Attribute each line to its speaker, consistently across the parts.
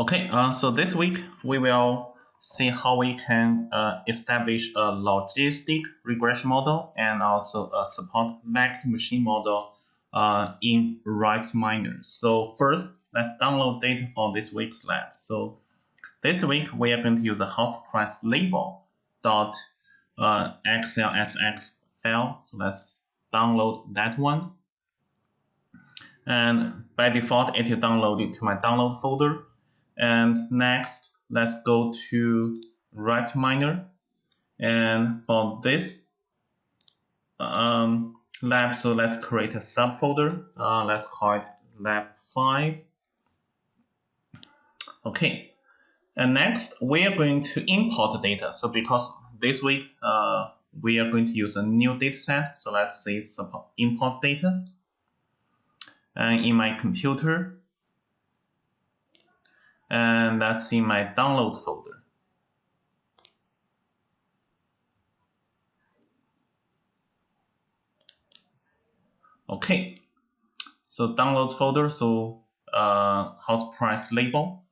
Speaker 1: Okay, uh, so this week we will see how we can uh, establish a logistic regression model and also a support vector machine model uh, in RapidMiner. So first, let's download data for this week's lab. So this week we are going to use a house price label dot uh, XLSX file. So let's download that one. And by default, it will download it to my download folder. And next, let's go to RapidMiner. And for this um, lab, so let's create a subfolder. Uh, let's call it lab 5. Okay. And next, we are going to import data. So because this week, uh, we are going to use a new data set. So let's say import data. And in my computer, and that's in my downloads folder. Okay, so downloads folder, so uh, house price label.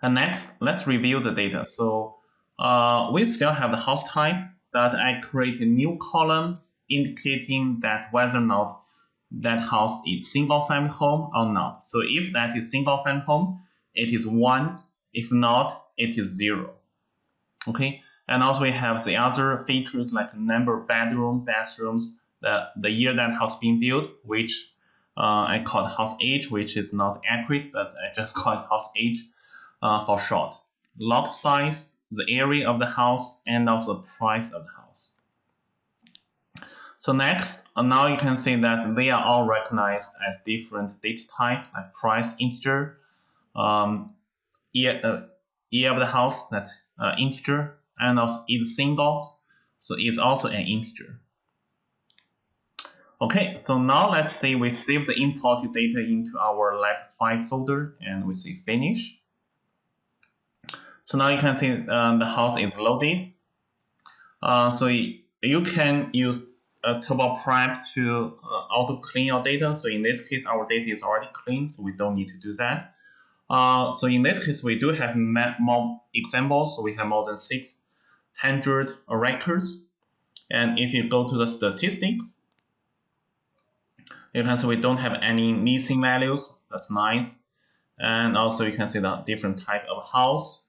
Speaker 1: And next, let's review the data. So uh, we still have the house type that I create new columns indicating that whether or not that house is single family home or not. So if that is single family home, it is one. If not, it is zero. Okay. And also we have the other features like number of bedroom, bathrooms, the, the year that house being built, which uh, I called house age, which is not accurate, but I just call it house age uh, for short. Lot size, the area of the house, and also the price of the house. So next, uh, now you can see that they are all recognized as different data type, like price integer, um, year, uh, year of the house, that uh, integer, and also is single, so it's also an integer. Okay, so now let's say we save the imported data into our lab5 folder and we say finish. So now you can see uh, the house is loaded. Uh, so you can use a turboprep to uh, auto clean your data. So in this case, our data is already clean, so we don't need to do that. Uh, so in this case, we do have more examples. So we have more than 600 records. And if you go to the statistics, you can see we don't have any missing values. That's nice. And also you can see the different type of house.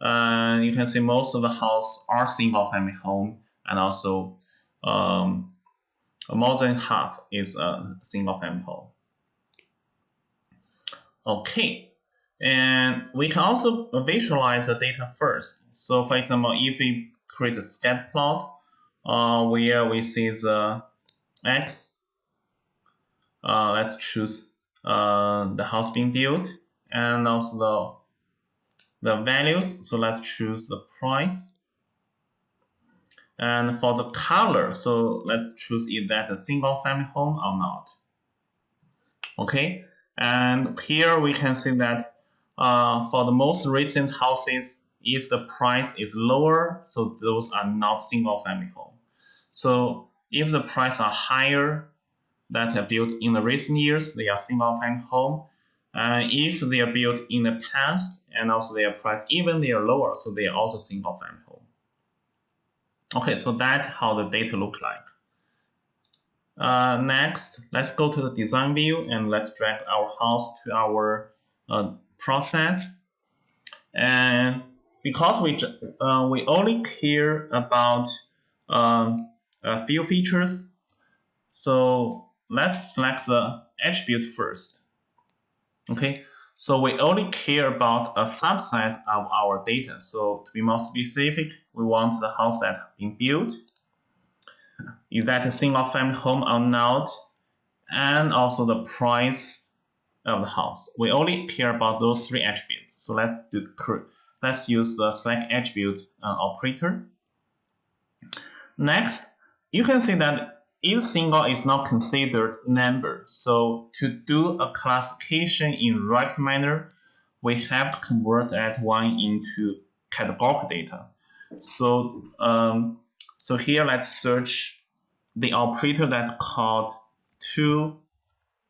Speaker 1: And uh, you can see most of the house are single family home and also um, more than half is a single home. Okay, and we can also visualize the data first. So for example, if we create a scatter plot uh, where we see the x, uh, let's choose uh, the house being built and also the, the values. So let's choose the price and for the color, so let's choose is that a single family home or not. Okay, and here we can see that uh, for the most recent houses, if the price is lower, so those are not single family home. So if the price are higher that are built in the recent years, they are single family home. And if they are built in the past and also their price even they are lower, so they are also single family. Okay, so that's how the data look like. Uh, next, let's go to the design view and let's drag our house to our uh, process. And because we uh, we only care about um, a few features, so let's select the attribute first. Okay, so we only care about a subset of our data. So to be more specific, we want the house that been built. Is that a single family home or not? And also the price of the house. We only care about those three attributes. So let's do let's use the select attribute uh, operator. Next, you can see that each single is not considered number. So to do a classification in RapidMiner, we have to convert that one into categorical data. So um, so here let's search the operator that called to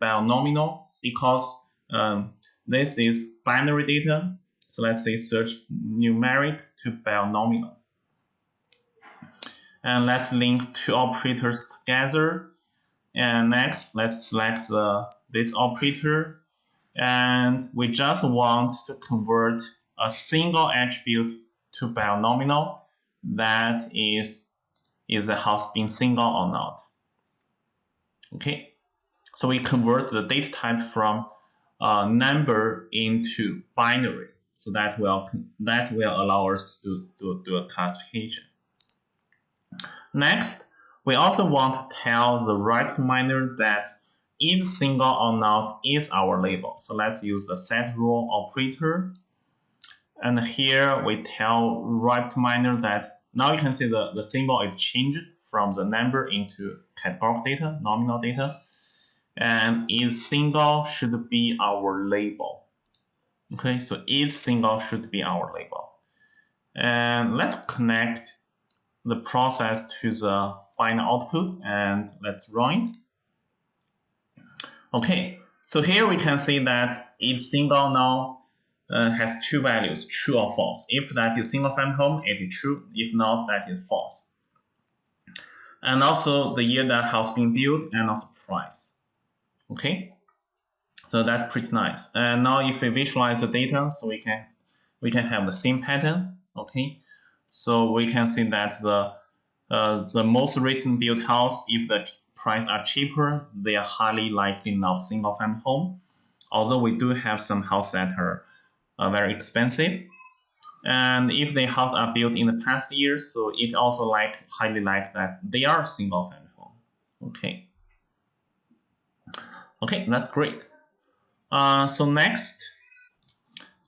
Speaker 1: binomial because um, this is binary data. So let's say search numeric to binomial. And let's link two operators together. And next, let's select the, this operator. And we just want to convert a single attribute to binomial that is, is the house being single or not. Okay, so we convert the data type from number into binary. So that will that will allow us to do, do a classification. Next, we also want to tell the RapidMiner that is single or not is our label. So let's use the set role operator. And here we tell RapidMiner that now you can see the, the symbol is changed from the number into categorical data, nominal data. And is single should be our label. Okay, so is single should be our label. And let's connect the process to the final output and let's run it. Okay, so here we can see that each single now uh, has two values, true or false. If that is single family home, it is true. If not, that is false and also the year that house being built and also price. Okay, so that's pretty nice. And now if we visualize the data, so we can we can have the same pattern. Okay, so we can see that the uh, the most recent built house, if the price are cheaper, they are highly likely not single family home. Although we do have some house that are uh, very expensive, and if the house are built in the past years, so it also like highly like that they are single family home. Okay. Okay, that's great. Uh, so next,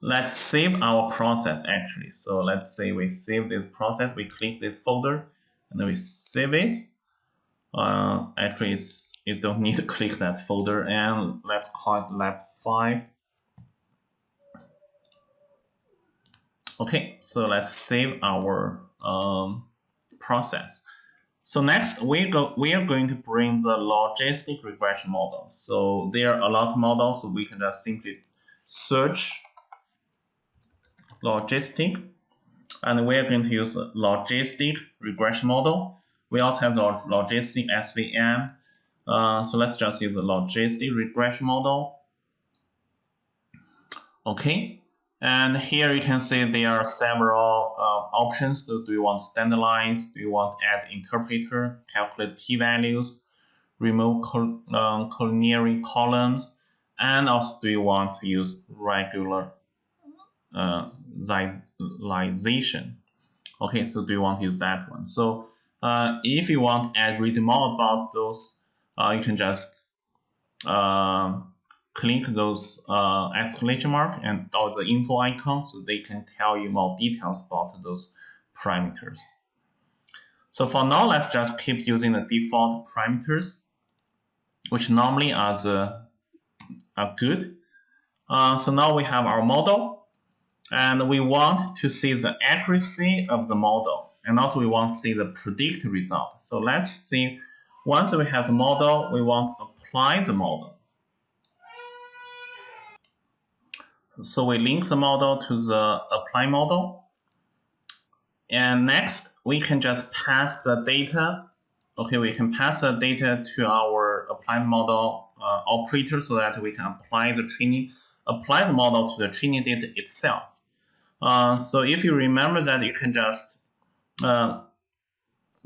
Speaker 1: let's save our process actually. So let's say we save this process, we click this folder, and then we save it. Uh, actually, it's you don't need to click that folder, and let's call it lab 5 Okay, so let's save our um, process. So next, we go we are going to bring the logistic regression model. So there are a lot of models, so we can just simply search logistic, and we are going to use logistic regression model. We also have the logistic SVM. Uh, so let's just use the logistic regression model. Okay, and here you can see there are several uh, options. So do you want standardize? Do you want add interpreter, calculate p-values, remove col um, columns, and also do you want to use regular uh, Okay, so do you want to use that one? So uh, if you want to add read more about those, uh, you can just uh, click those uh, exclamation mark and or the info icon so they can tell you more details about those parameters. So for now, let's just keep using the default parameters, which normally are the are good. Uh, so now we have our model, and we want to see the accuracy of the model, and also we want to see the predicted result. So let's see, once we have the model, we want to apply the model. So we link the model to the apply model. And next, we can just pass the data. Okay, we can pass the data to our applied model uh, operator so that we can apply the training, apply the model to the training data itself. Uh, so if you remember that, you can just uh,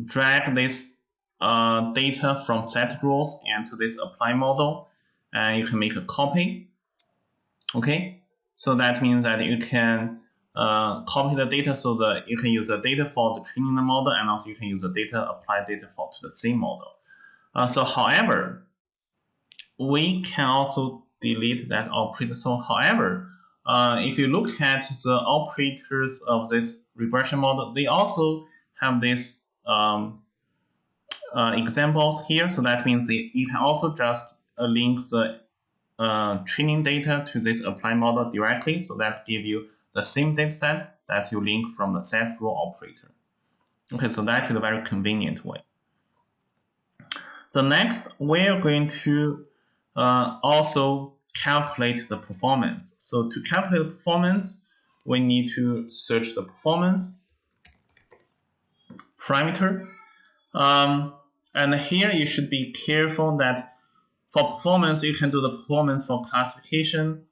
Speaker 1: drag this uh, data from set roles and to this apply model, and you can make a copy. Okay, so that means that you can uh, copy the data so that you can use the data for the training the model and also you can use the data, apply data for to the same model. Uh, so however, we can also delete that operator. So however, uh, if you look at the operators of this regression model, they also have these um, uh, examples here. So that means they, you can also just uh, link the uh, training data to this apply model directly. So that give you the same data set that you link from the set role operator. Okay, so that is a very convenient way. The next, we're going to uh, also calculate the performance. So to calculate the performance, we need to search the performance parameter. Um, and here you should be careful that for performance, you can do the performance for classification,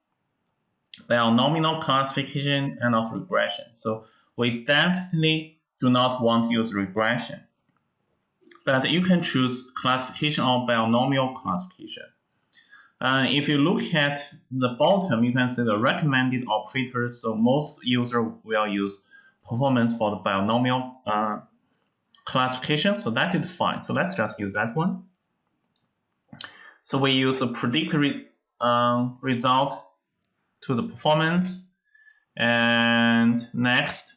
Speaker 1: binomial classification, and also regression. So we definitely do not want to use regression. But you can choose classification or binomial classification. Uh, if you look at the bottom, you can see the recommended operators. So most users will use performance for the binomial uh, classification. So that is fine. So let's just use that one. So we use a predict re, um, result to the performance. And next,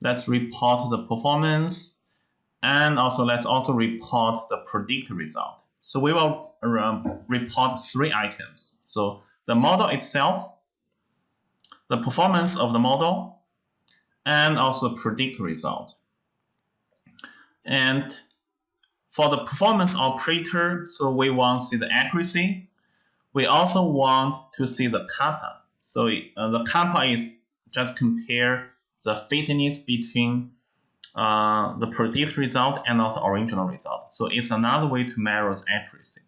Speaker 1: let's report the performance. And also let's also report the predict result. So we will um, report three items. So the model itself, the performance of the model, and also predict result. And for the performance operator, so we want to see the accuracy. We also want to see the kappa. So uh, the kappa is just compare the fitness between uh, the predicted result and also original result. So it's another way to measure accuracy.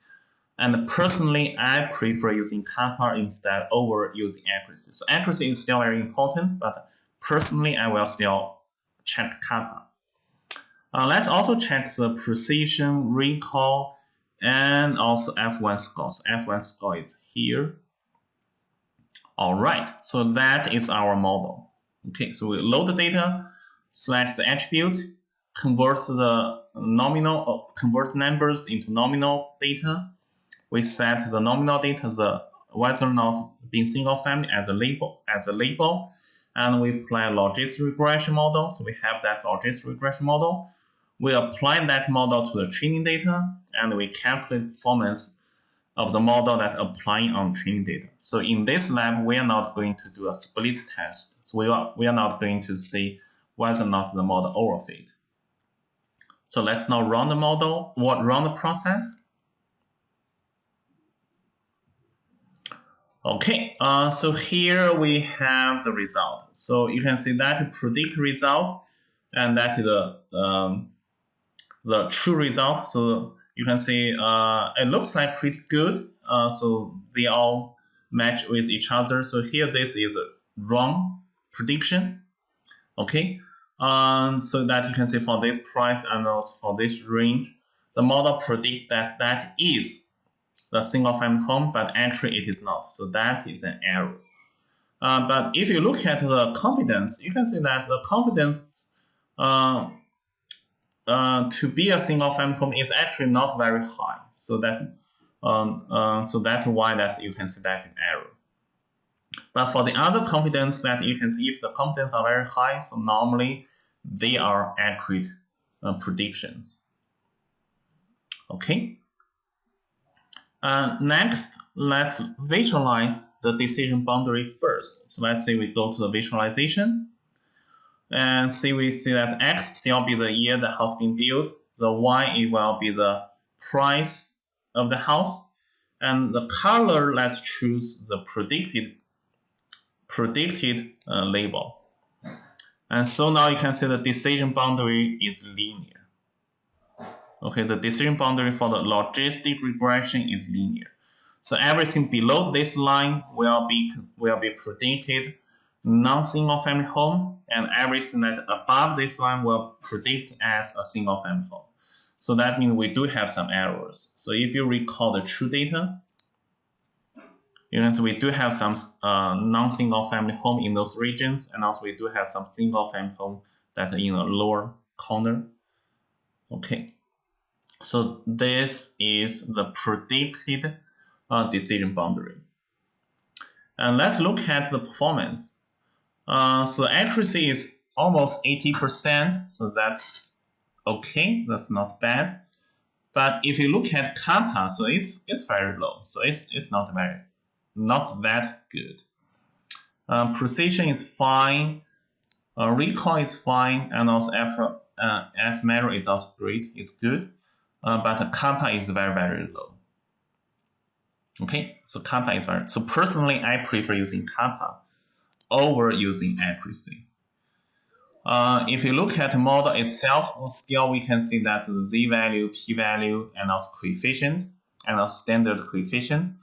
Speaker 1: And personally, I prefer using kappa instead over using accuracy. So accuracy is still very important, but personally, I will still check kappa. Uh, let's also check the precision, recall, and also F1 score. So F1 score is here. All right, so that is our model. Okay, so we load the data, select the attribute, convert the nominal, uh, convert numbers into nominal data. We set the nominal data, the whether or not being single family as a label, as a label, and we apply logistic regression model. So we have that logistic regression model. We apply that model to the training data, and we calculate performance of the model that applying on training data. So in this lab, we are not going to do a split test. So we are, we are not going to see whether or not the model overfit. So let's now run the model, what run the process. Okay, uh, so here we have the result. So you can see that predict result, and that is the um, the true result. So you can see uh, it looks like pretty good. Uh, so they all match with each other. So here this is a wrong prediction. Okay, um, so that you can see for this price and also for this range, the model predict that that is the single family home, but actually it is not. So that is an error. Uh, but if you look at the confidence, you can see that the confidence uh, uh, to be a single family home is actually not very high. So that um, uh, so that's why that you can see that in error. But for the other confidence that you can see if the confidence are very high, so normally they are accurate uh, predictions. Okay. Uh, next, let's visualize the decision boundary first. So let's say we go to the visualization and see we see that X still be the year the house being built, the Y it will be the price of the house, and the color let's choose the predicted predicted uh, label. And so now you can see the decision boundary is linear. Okay, the decision boundary for the logistic regression is linear. So everything below this line will be will be predicted non-single family home, and everything that above this line will predict as a single family home. So that means we do have some errors. So if you recall the true data, you can see we do have some uh, non-single family home in those regions, and also we do have some single family home that in the lower corner. Okay, so this is the predicted uh, decision boundary. And let's look at the performance. Uh, so accuracy is almost 80%, so that's okay, that's not bad. But if you look at kappa, so it's it's very low, so it's it's not very not that good. Uh, precision is fine, uh, recall is fine, and also F uh, F measure is also great, it's good, uh, but kappa is very very low. Okay, so kappa is very, so personally I prefer using kappa over using accuracy. Uh, if you look at the model itself, scale, we can see that the z-value, p-value, and also coefficient, and also standard coefficient.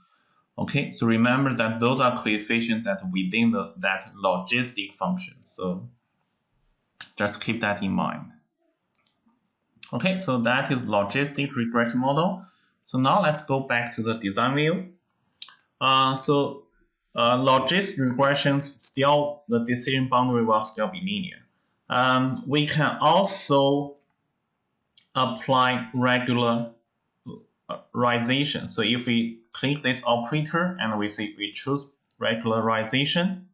Speaker 1: Okay, so remember that those are coefficients that within the, that logistic function. So just keep that in mind. Okay, so that is logistic regression model. So now let's go back to the design view. Uh, so uh, logistic regressions still, the decision boundary will still be linear. Um, we can also apply regularization. So if we click this operator and we see we choose regularization,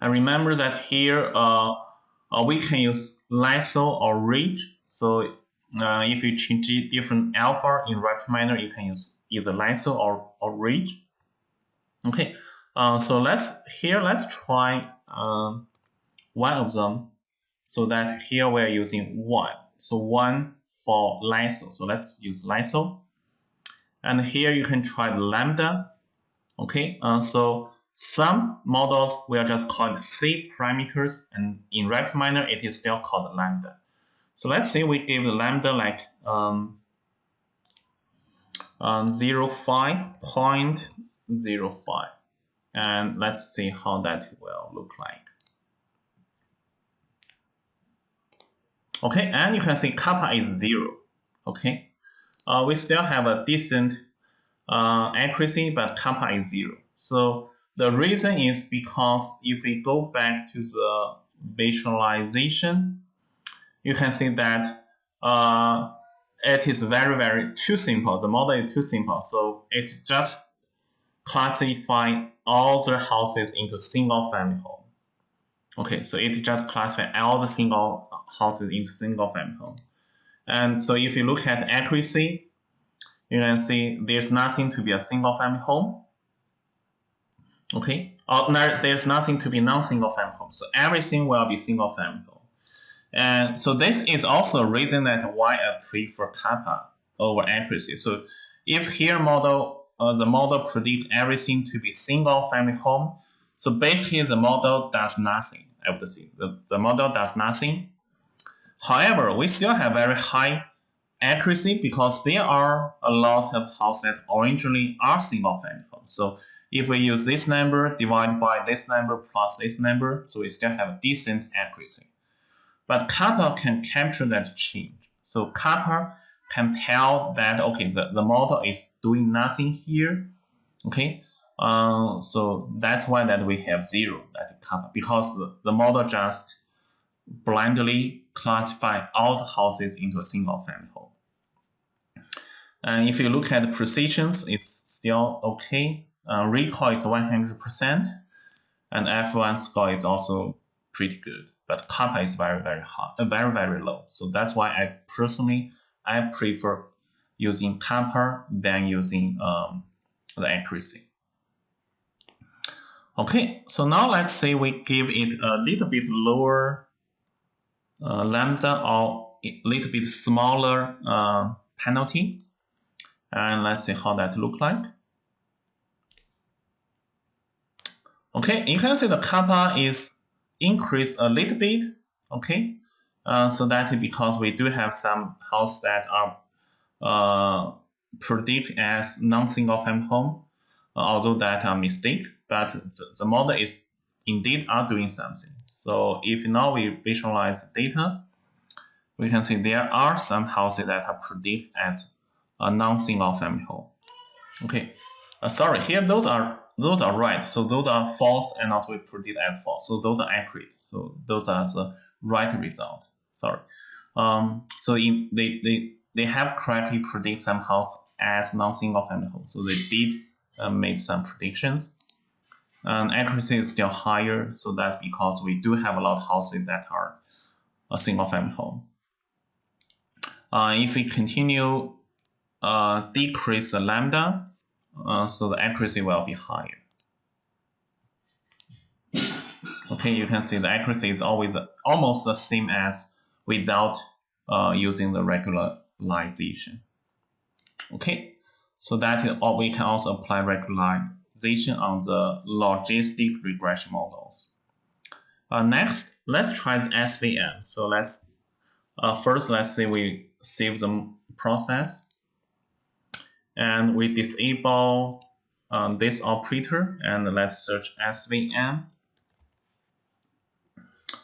Speaker 1: and remember that here uh, uh, we can use lasso or ridge. So uh, if you change different alpha in Rapid you can use either lasso or, or ridge. Okay, uh, so let's here let's try um, one of them so that here we're using one. So one for lasso. So let's use lasso. And here you can try the lambda. Okay, uh, so some models will just call it C parameters, and in RapidMiner it is still called lambda. So let's say we give the lambda like um, uh, 0, 0.05, and let's see how that will look like. Okay, and you can see kappa is zero. Okay, uh, we still have a decent uh, accuracy, but kappa is zero. So the reason is because if we go back to the visualization, you can see that uh, it is very, very too simple. The model is too simple. So it just classify all the houses into single family home. Okay, so it just classify all the single houses into single family home. And so if you look at accuracy, you can see there's nothing to be a single family home. Okay, or there's nothing to be non-single family home. So everything will be single family home. And so this is also a reason that why I prefer kappa over accuracy. So if here model, uh, the model predict everything to be single family home, so basically the model does nothing, I would say. The, the model does nothing. However, we still have very high accuracy because there are a lot of houses that originally are single homes. So if we use this number divided by this number plus this number, so we still have decent accuracy. But kappa can capture that change. So kappa can tell that, okay, the, the model is doing nothing here, okay? Uh, so that's why that we have zero, that kappa, because the, the model just blindly classify all the houses into a single family home. And if you look at the precisions, it's still okay. Uh, recall is 100%, and F1 score is also pretty good. But kappa is very, very high, uh, very, very low. So that's why I personally, I prefer using kappa than using um, the accuracy. Okay, so now let's say we give it a little bit lower lambda or a little bit smaller uh, penalty. And let's see how that look like. Okay, you can see the kappa is increased a little bit. Okay, uh, so that is because we do have some houses that are uh, predicted as non-single family home, uh, although that are mistake, but the, the model is indeed are doing something. So if now we visualize the data, we can see there are some houses that are predicted as a non-single family home. Okay, uh, sorry, here those are those are right. So those are false and also we predict as false. So those are accurate. So those are the right result. Sorry. Um, so in, they, they, they have correctly predict some house as non-single family home. So they did uh, make some predictions. And accuracy is still higher. So that's because we do have a lot of houses that are a single family home. Uh, if we continue uh, decrease the lambda, uh, so the accuracy will be higher. Okay, you can see the accuracy is always almost the same as without uh, using the regularization. Okay, So that is, all we can also apply regularization on the logistic regression models. Uh, next, let's try the SVM. So let's uh, first let's say we save the process and we disable um, this operator and let's search SVM.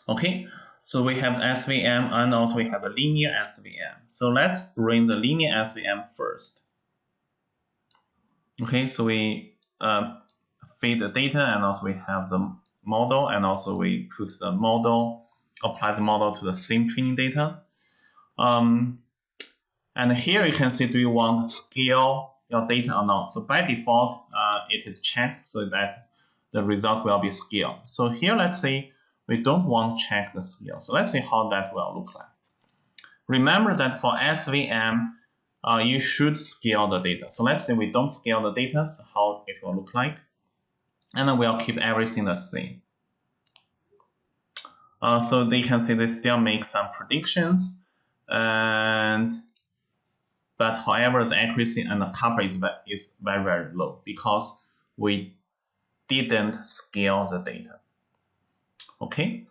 Speaker 1: Okay, so we have SVM and also we have a linear SVM. So let's bring the linear SVM first. Okay, so we uh, feed the data and also we have the model and also we put the model, apply the model to the same training data. Um, and here you can see, do you want to scale your data or not? So by default, uh, it is checked so that the result will be scaled. So here, let's say we don't want to check the scale. So let's see how that will look like. Remember that for SVM, uh, you should scale the data. So let's say we don't scale the data, so how it will look like. And then we'll keep everything the same. Uh, so they can see they still make some predictions and but however the accuracy and the kappa is, is very very low because we didn't scale the data okay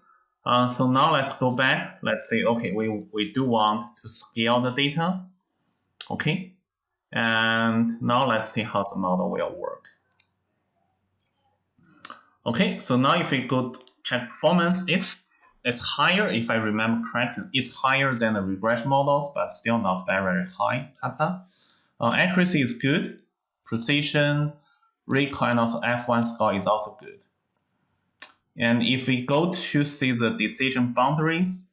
Speaker 1: uh, so now let's go back let's say okay we, we do want to scale the data okay and now let's see how the model will work okay so now if we go check performance it's it's higher, if I remember correctly, it's higher than the regression models, but still not very, very high kappa. Uh, accuracy is good. Precision, recall, and also F1 score is also good. And if we go to see the decision boundaries,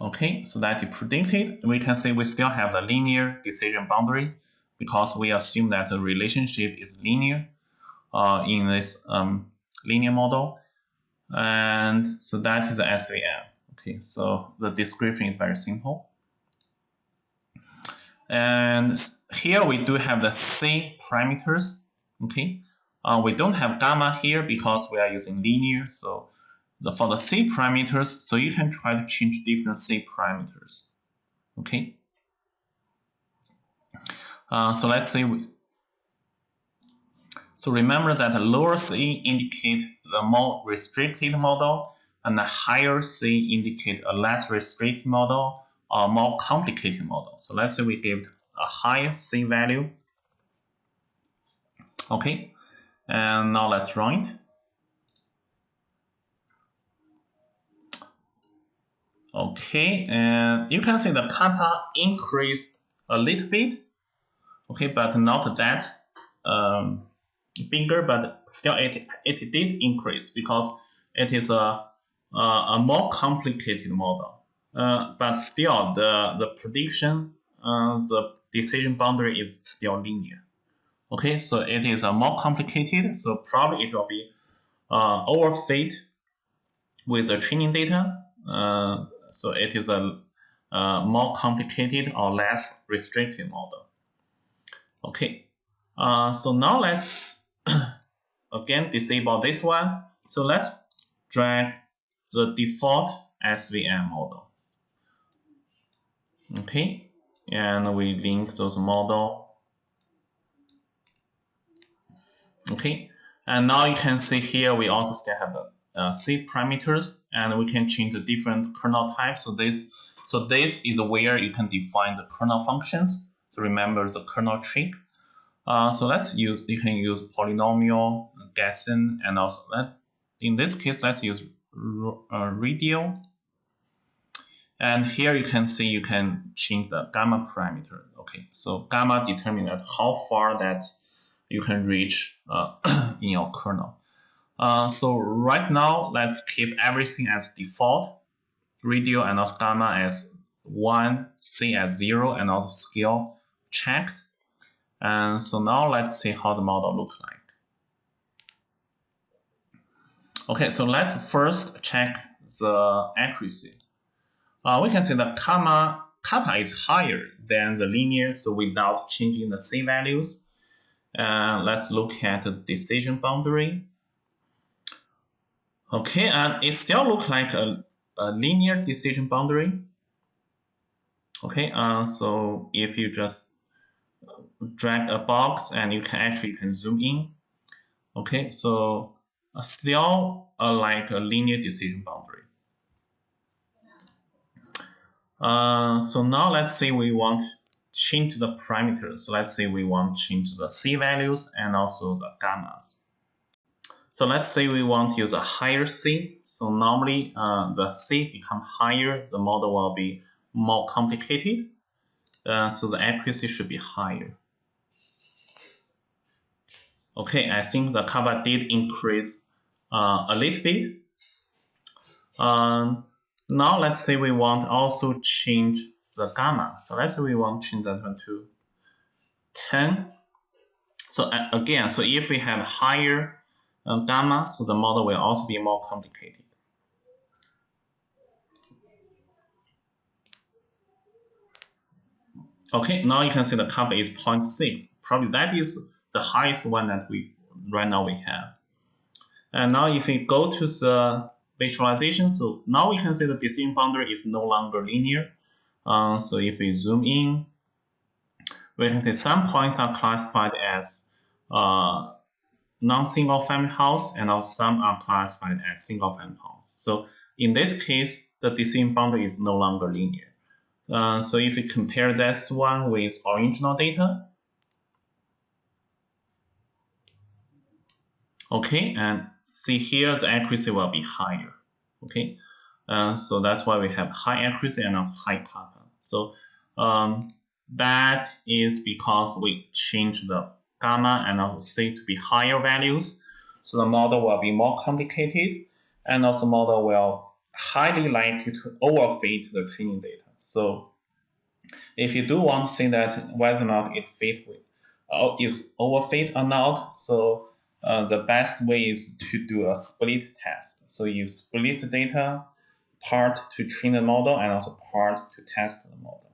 Speaker 1: okay, so that is predicted, we can say we still have the linear decision boundary because we assume that the relationship is linear uh, in this um, linear model. And so that is the SVM. Okay, so the description is very simple. And here we do have the C parameters. Okay, uh, we don't have gamma here because we are using linear. So the, for the C parameters, so you can try to change different C parameters. Okay. Uh, so let's say we, so remember that the lower C indicate the more restricted model and the higher C indicate a less restricted model or more complicated model. So let's say we give a higher C value. Okay, and now let's run it. Okay, and you can see the kappa increased a little bit. Okay, but not that um, bigger, but still it, it did increase because it is a, a, a more complicated model. Uh, but still, the, the prediction, uh, the decision boundary is still linear. Okay, so it is a more complicated, so probably it will be uh, overfit with the training data. Uh, so it is a, a more complicated or less restricted model. Okay, uh, so now let's again disable this one. So let's drag the default SVM model. Okay, and we link those model. Okay, and now you can see here we also still have the uh, C parameters, and we can change the different kernel types. So this, so this is where you can define the kernel functions. So remember the kernel trick. Uh, so let's use, you can use polynomial, Gaussian, and also, let, in this case, let's use uh, radial. And here you can see you can change the gamma parameter. Okay, so gamma determines how far that you can reach uh, in your kernel. Uh, so right now, let's keep everything as default. Radial and also gamma as 1, C as 0, and also scale checked. And so now let's see how the model looks like. Okay, so let's first check the accuracy. Uh, we can see the kappa is higher than the linear, so without changing the C values. Uh, let's look at the decision boundary. Okay, and it still looks like a, a linear decision boundary. Okay, uh, so if you just drag a box and you can actually can zoom in. Okay, so uh, still uh, like a linear decision boundary. Uh, so now let's say we want change the parameters. So let's say we want change the C values and also the gammas. So let's say we want to use a higher C. So normally uh, the C become higher, the model will be more complicated. Uh, so the accuracy should be higher. Okay, I think the kappa did increase uh, a little bit. Um, now let's say we want also change the gamma. So let's say we want to change that one to 10. So uh, again, so if we have higher gamma, so the model will also be more complicated. Okay, now you can see the kappa is 0.6. Probably that is the highest one that we right now we have. And now if we go to the visualization, so now we can see the decision boundary is no longer linear. Uh, so if we zoom in, we can see some points are classified as uh, non-single family house and also some are classified as single family house. So in this case, the decision boundary is no longer linear. Uh, so if we compare this one with original data, okay, and see here the accuracy will be higher, okay. Uh, so that's why we have high accuracy and also high kappa. So um, that is because we change the gamma and also C to be higher values. So the model will be more complicated and also the model will highly likely to overfit the training data. So if you do want to see that whether or not it fit with, uh, is overfit or not, so uh, the best way is to do a split test. So you split the data part to train the model and also part to test the model.